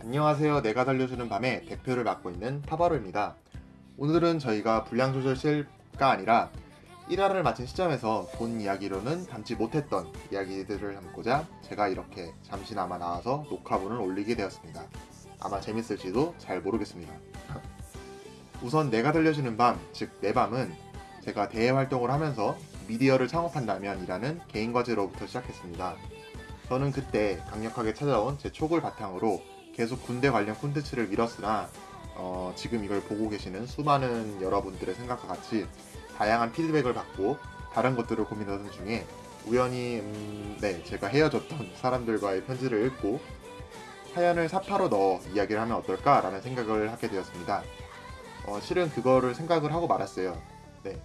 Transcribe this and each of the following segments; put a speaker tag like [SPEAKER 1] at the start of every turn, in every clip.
[SPEAKER 1] 안녕하세요. 내가 달려주는 밤에 대표를 맡고 있는 파바로입니다. 오늘은 저희가 분량조절실가 아니라 1화를 마친 시점에서 본 이야기로는 담지 못했던 이야기들을 담고자 제가 이렇게 잠시나마 나와서 녹화본을 올리게 되었습니다. 아마 재밌을지도 잘 모르겠습니다. 우선 내가 들려주는 밤, 즉 내 밤은 제가 대외 활동을 하면서 미디어를 창업한다면 이라는 개인 과제로부터 시작했습니다. 저는 그때 강력하게 찾아온 제 촉을 바탕으로 계속 군대 관련 콘텐츠를 밀었으나 어, 지금 이걸 보고 계시는 수많은 여러분들의 생각과 같이 다양한 피드백을 받고 다른 것들을 고민하던 중에 우연히 음, 네 제가 헤어졌던 사람들과의 편지를 읽고 사연을 사파로 넣어 이야기를 하면 어떨까라는 생각을 하게 되었습니다. 어, 실은 그거를 생각을 하고 말았어요. 네.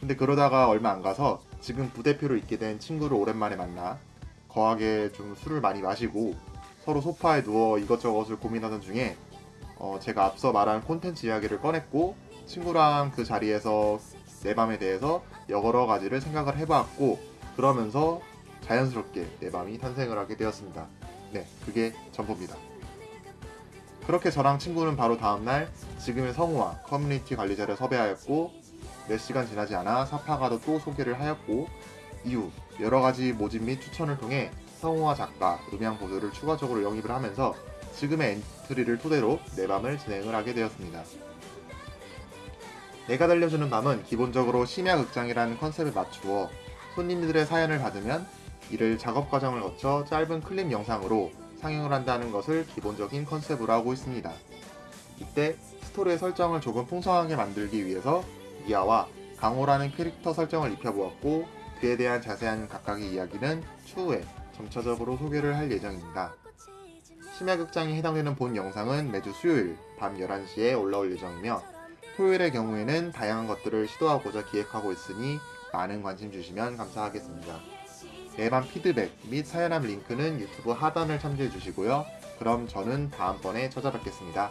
[SPEAKER 1] 근데 그러다가 얼마 안 가서 지금 부대표로 있게 된 친구를 오랜만에 만나 거하게 좀 술을 많이 마시고 서로 소파에 누워 이것저것을 고민하던 중에 어, 제가 앞서 말한 콘텐츠 이야기를 꺼냈고 친구랑 그 자리에서 내 밤에 대해서 여러 가지를 생각을 해봤고 그러면서 자연스럽게 내 밤이 탄생을 하게 되었습니다. 네, 그게 전부입니다. 그렇게 저랑 친구는 바로 다음날 지금의 성우와 커뮤니티 관리자를 섭외하였고 몇 시간 지나지 않아 사파가도 또 소개를 하였고 이후 여러 가지 모집 및 추천을 통해 성우와 작가, 음향 보조를 추가적으로 영입을 하면서 지금의 엔트리를 토대로 내 밤을 진행을 하게 되었습니다. 내가 달려주는 밤은 기본적으로 심야 극장이라는 컨셉에 맞추어 손님들의 사연을 받으면 이를 작업 과정을 거쳐 짧은 클립 영상으로 상영을 한다는 것을 기본적인 컨셉으로 하고 있습니다. 이때 스토리의 설정을 조금 풍성하게 만들기 위해서 미아와 강호라는 캐릭터 설정을 입혀보았고 그에 대한 자세한 각각의 이야기는 추후에 점차적으로 소개를 할 예정입니다. 심야극장에 해당되는 본 영상은 매주 수요일 밤 11시에 올라올 예정이며 토요일의 경우에는 다양한 것들을 시도하고자 기획하고 있으니 많은 관심 주시면 감사하겠습니다. 매밤 피드백 및 사연함 링크는 유튜브 하단을 참조해 주시고요. 그럼 저는 다음번에 찾아뵙겠습니다.